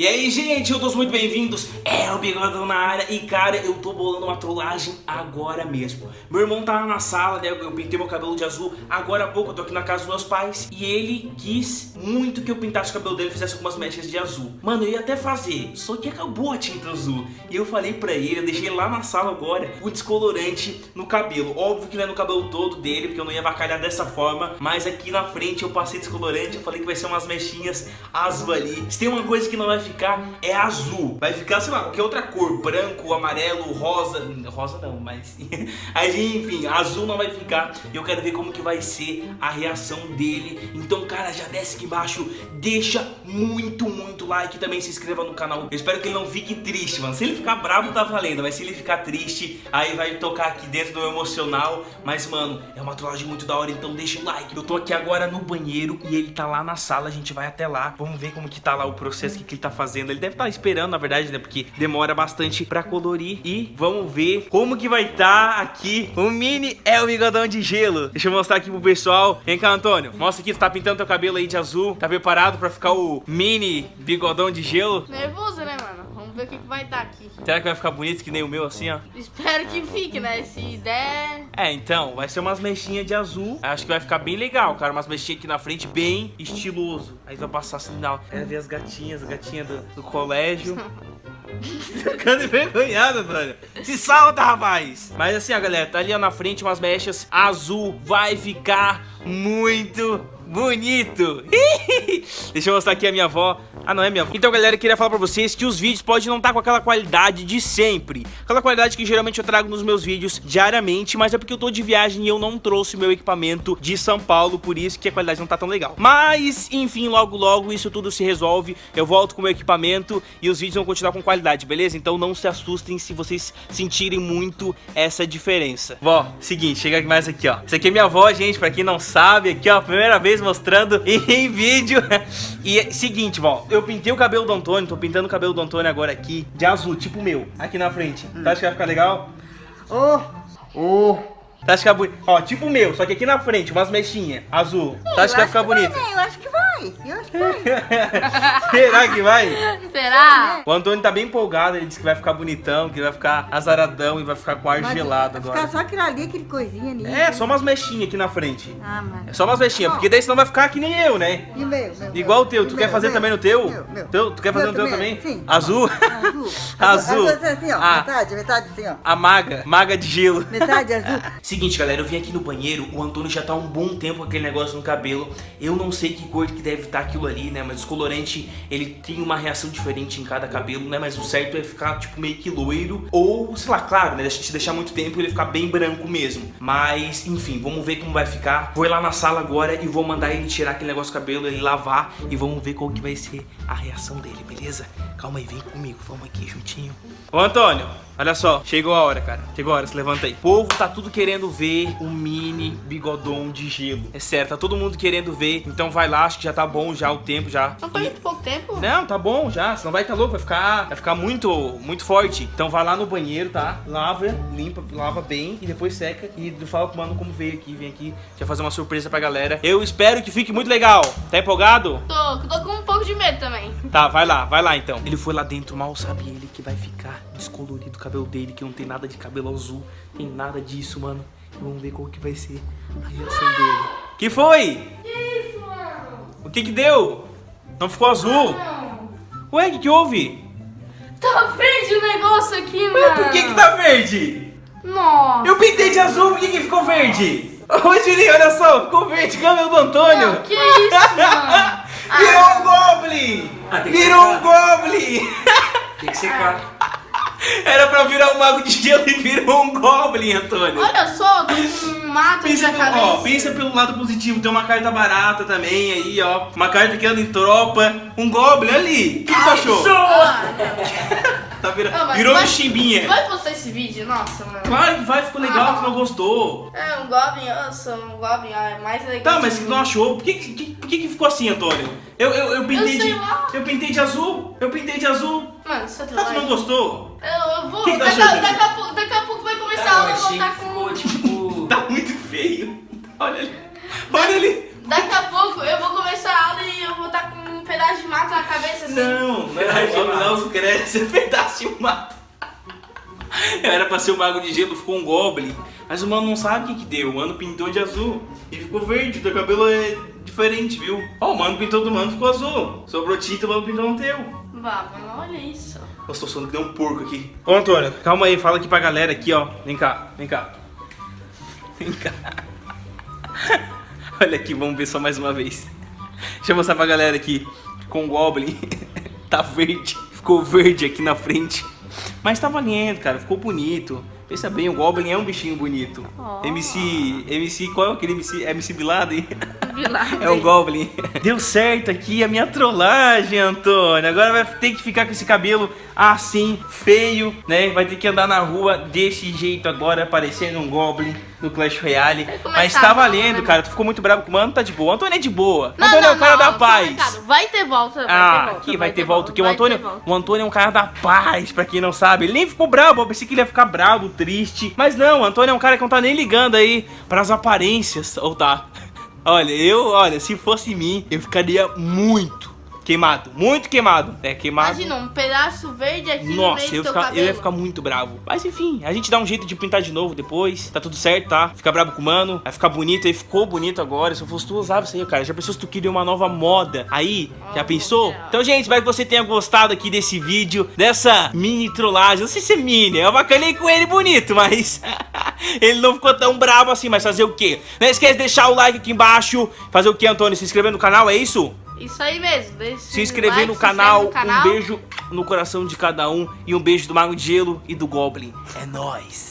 E aí, gente, todos muito bem-vindos, é o Bigodão na área. E cara, eu tô bolando uma trollagem agora mesmo. Meu irmão tá na sala, né, eu pintei meu cabelo de azul. Agora há pouco eu tô aqui na casa dos meus pais. E ele quis muito que eu pintasse o cabelo dele e fizesse algumas mechas de azul. Mano, eu ia até fazer, só que acabou a tinta azul. E eu falei pra ele, eu deixei lá na sala agora O descolorante no cabelo. Óbvio que não é no cabelo todo dele, porque eu não ia vacalhar dessa forma. Mas aqui na frente eu passei descolorante Eu falei que vai ser umas mechinhas azul ali. Se tem uma coisa que não vai ficar ficar é azul. Vai ficar, sei lá, qualquer outra cor. Branco, amarelo, rosa. Rosa não, mas... Aí, enfim, azul não vai ficar. E eu quero ver como que vai ser a reação dele. Então, cara, já desce aqui embaixo. Deixa muito, muito like. Também se inscreva no canal. Eu espero que ele não fique triste, mano. Se ele ficar bravo, tá valendo. Mas se ele ficar triste, aí vai tocar aqui dentro do emocional. Mas, mano, é uma trollagem muito da hora. Então deixa o like. Eu tô aqui agora no banheiro e ele tá lá na sala. A gente vai até lá. Vamos ver como que tá lá o processo, o que, que ele tá fazendo. Ele deve estar tá esperando, na verdade, né? Porque demora bastante pra colorir. E vamos ver como que vai estar tá aqui o mini é o bigodão de gelo. Deixa eu mostrar aqui pro pessoal. Vem cá, Antônio. Mostra aqui, tu tá pintando teu cabelo aí de azul. Tá preparado pra ficar o mini bigodão de gelo? Nervoso, né, mano? Vamos ver o que, que vai dar aqui. Será que vai ficar bonito que nem o meu assim, ó? Espero que fique, né? Se der... É, então, vai ser umas mechinhas de azul. Acho que vai ficar bem legal, cara. Umas mechinhas aqui na frente, bem estiloso. Aí vai passar sinal. Quero ver as gatinhas, a gatinha do, do colégio. Ficando envergonhado, Antônio. Se salta, rapaz. Mas assim, ó, galera, tá ali ó, na frente umas mechas azul. Vai ficar muito bonito. Deixa eu mostrar aqui a minha avó. Ah, não é minha avó. Então, galera, eu queria falar pra vocês que os vídeos podem não estar tá com aquela qualidade de sempre. Aquela qualidade que geralmente eu trago nos meus vídeos diariamente, mas é porque eu tô de viagem e eu não trouxe meu equipamento de São Paulo, por isso que a qualidade não tá tão legal. Mas, enfim, logo logo isso tudo se resolve. Eu volto com o meu equipamento e os vídeos vão continuar com qualidade, beleza? Então não se assustem se vocês sentirem muito essa diferença. Vó, seguinte, chega mais aqui, ó. Isso aqui é minha avó, gente, pra quem não sabe, aqui, ó, primeira vez mostrando em vídeo. E é seguinte, ó, eu pintei o cabelo do Antônio, tô pintando o cabelo do Antônio agora aqui de azul, tipo o meu, aqui na frente. Hum. Tá, acha que vai ficar legal? Oh, oh. Tá, acha que vai bonito? Ó, tipo o meu, só que aqui na frente, umas mechinhas, azul. Tá, acha que vai ficar bonito? eu acho que vai vai. Eu acho que vai. Será que vai? Será? O Antônio tá bem empolgado. Ele disse que vai ficar bonitão, que vai ficar azaradão e vai ficar com ar Mas gelado agora. Vai ficar só aquilo ali, aquele coisinha ali. É, só umas mechinhas aqui na frente. Ah, mano. É só umas mechinhas, porque daí senão vai ficar que nem eu, né? E meu, meu Igual o teu. Tu quer fazer meu, também no teu? Meu, meu. Teu, tu quer fazer no teu também? Sim. Azul? Azul. azul. Assim, ó. Ah. Metade, metade assim, ó. A maga. Maga de gelo. Metade azul. Seguinte, galera. Eu vim aqui no banheiro. O Antônio já tá um bom tempo com aquele negócio no cabelo. Eu não sei que cor que deve estar tá aquilo ali né? Mas o colorante, ele tem uma reação diferente em cada cabelo, né? Mas o certo é ficar, tipo, meio que loiro. Ou, sei lá, claro, né? Gente deixar muito tempo ele ficar bem branco mesmo. Mas, enfim, vamos ver como vai ficar. Vou ir lá na sala agora e vou mandar ele tirar aquele negócio do cabelo, ele lavar. E vamos ver qual que vai ser a reação dele, beleza? Calma aí, vem comigo, vamos aqui juntinho. Ô, Antônio, olha só, chegou a hora, cara. Chegou a hora, se levanta aí. O povo tá tudo querendo ver o mini bigodão de gelo. É certo, tá todo mundo querendo ver. Então vai lá, acho que já tá bom já o tempo já. Não foi muito pouco tempo? Não, tá bom já, senão vai tá louco, vai ficar, vai ficar muito, muito forte. Então vai lá no banheiro, tá? Lava, limpa, lava bem e depois seca. E fala pro mano como veio aqui, vem aqui. Já fazer uma surpresa pra galera. Eu espero que fique muito legal. Tá empolgado? Tô, tô com um pouco de medo também. Tá, vai lá, vai lá então. Ele foi lá dentro, mal sabe ele que vai ficar descolorido o cabelo dele, que não tem nada de cabelo azul, tem nada disso, mano. Vamos ver qual que vai ser a reação dele. Que foi? Mano? O que que deu? Não ficou azul? Não. Ué, o que que houve? Tá verde o negócio aqui, mano. Mas por que que tá verde? Nossa. Eu pintei de azul, por que que ficou verde? Ô, Julinho, olha só, ficou verde cabelo do Antônio. Não, que isso, mano? Virou um Goblin! Ah, Virou um Goblin! Tem que secar. Era pra virar um mago de gelo e virou um Goblin, Antônio. Olha só, tem um mato pensa na cabeça. Ó, pensa pelo lado positivo, tem uma carta barata também aí, ó. Uma carta que anda em tropa. Um Goblin ali. O que, que tu achou? Ah, tá vira... não, virou vai, um chimbinha. Vai postar esse vídeo? Nossa, mano. Claro que vai, ficou legal, ah, tu não gostou. É, um Goblin, um Goblin, é mais legal. Tá, mas que tu não achou? Por que, que, por que, que ficou assim, Antônio? Eu, eu, eu pintei eu de. Lá. Eu pintei de azul. Eu pintei de azul. Mano, você tá Ah, tu não gostou? Eu, eu vou. Que daqui, daqui, daqui, a pouco, daqui a pouco vai começar ah, a estar com. Ficou, tipo... tá muito feio. Olha ali. Olha ali. Daqui a pouco eu vou começar a aula e eu vou estar com um pedaço de mato na cabeça assim. Não, não. O não cresce, pedaço de mato. Eu era pra ser o mago de gelo, ficou um goblin. Mas o mano não sabe o que que deu. O mano pintou de azul. E ficou verde, teu cabelo é diferente, viu? Ó, o mano pintou do mano, ficou azul. Sobrou tinta, o mano pintou no teu. Vá, mano, olha isso. Nossa, tô sonando que deu um porco aqui. Ô, Antônio, calma aí, fala aqui pra galera aqui, ó. Vem cá, vem cá. Vem cá. Olha aqui, vamos ver só mais uma vez. Deixa eu mostrar pra galera aqui. Com o Goblin. tá verde. Ficou verde aqui na frente. Mas tá valendo, cara. Ficou bonito. Pensa bem, o Goblin é um bichinho bonito. Oh. MC. MC. Qual é aquele MC? MC Bilado É um Goblin. Deu certo aqui a minha trollagem, Antônio. Agora vai ter que ficar com esse cabelo assim, feio, né? Vai ter que andar na rua desse jeito agora, parecendo um Goblin no Clash Royale. Vai Mas tá valendo, volta, cara. Tu ficou muito bravo com o mano, tá de boa. O Antônio é de boa. Não, Antônio é não, o cara não, da paz. Vai ter volta, vai Ah, ter volta. aqui vai, ter ter volta, porque o vai Antônio, ter volta. o Antônio é um cara da paz, pra quem não sabe. Ele nem ficou bravo, eu pensei que ele ia ficar bravo, triste. Mas não, o Antônio é um cara que não tá nem ligando aí pras aparências, ou tá? Olha, eu, olha, se fosse mim, eu ficaria muito queimado, muito queimado. É, queimado. Imagina, um pedaço verde aqui no Nossa, meio eu, ficar- eu ia ficar muito bravo. Mas enfim, a gente dá um jeito de pintar de novo depois. Tá tudo certo, tá? Fica bravo com o mano. Vai ficar bonito. Aí ficou bonito agora. Se eu fosse tu, usava isso aí, cara. Já pensou se tu queria uma nova moda? Aí, já Oh, pensou? legal. Então, gente, espero que você tenha gostado aqui desse vídeo. Dessa mini trollagem. Não sei se é mini. Eu bacanei com ele bonito, mas... ele não ficou tão bravo assim. Mas fazer o quê? Não esquece de deixar o like aqui embaixo. Fazer o quê, Antônio? Se inscrever no canal, é isso? Isso aí mesmo. Se inscrever like, no se canal, no canal. um beijo no coração de cada um e um beijo do Mago de Gelo e do Goblin. É nóis!